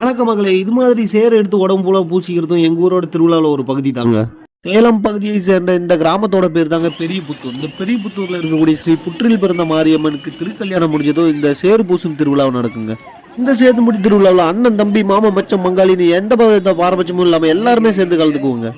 வணக்க மகளே இது மாதிரி சேர் எடுத்து உடம்பு போல பூசிக்கிறதும் எங்க ஊரோட திருவிழாவில் ஒரு பகுதி தாங்க. சேலம் பகுதியை சேர்ந்த இந்த கிராமத்தோட பேர் தாங்க பெரிய புத்தூர் இந்த பெரிய புத்தூர்ல இருக்கக்கூடிய ஸ்ரீ புற்றில் பிறந்த மாரியம்மனுக்கு திருக்கல்யாணம் முடிஞ்சதும் இந்த சேர் பூசும் திருவிழாவை நடக்குங்க. இந்த சேதுமுடி திருவிழாவில் அண்ணன் தம்பி மாமா மச்சம் மங்காளின்னு எந்த ப- பாரபட்சமும் இல்லாம எல்லாருமே சேர்ந்து கலந்துக்குவோங்க.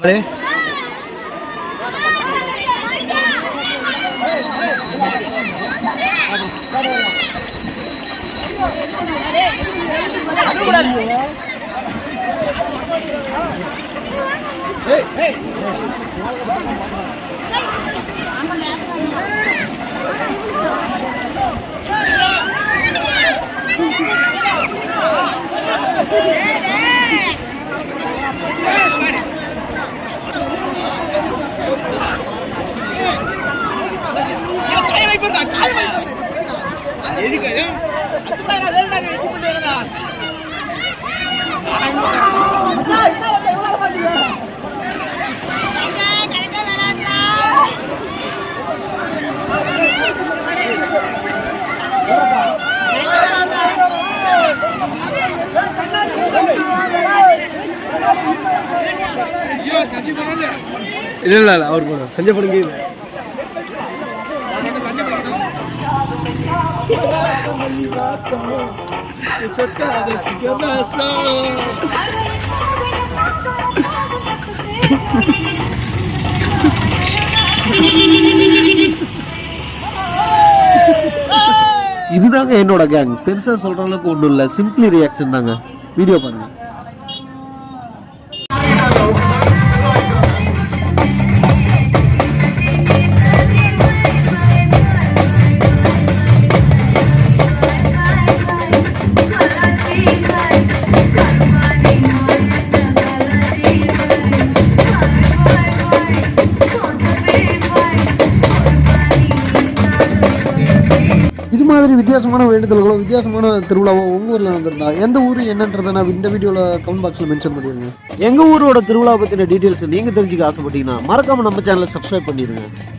இல்ல இல்ல இல்ல அவர் போதும் சஞ்சய் படுங்க இதுதாங்க என்னோட கேங் பெருசா சொல்ற அளவுக்கு ஒன்றும் இல்லை. சிம்பிளி ரியாக்ஷன் தாங்க. வீடியோ பாருங்க. மாதிரி வித்தியாசமான வேண்டுதல்களோ வித்தியாசமான திருவிழாவோ உங்கள் ஊரில் நடந்திருந்தா எந்த ஊர் என்னன்றதை நான் இந்த வீடியோவில் கமெண்ட் பாக்ஸில் மென்ஷன் பண்ணிடுங்க எங்க ஊரோட திருவிழா பற்றின டீட்டெயில்ஸ் நீங்க தெரிஞ்சுக்க ஆசைப்பட்டீங்கன்னா மறக்காம நம்ம சேனலை சப்ஸ்கிரைப் பண்ணிடுங்க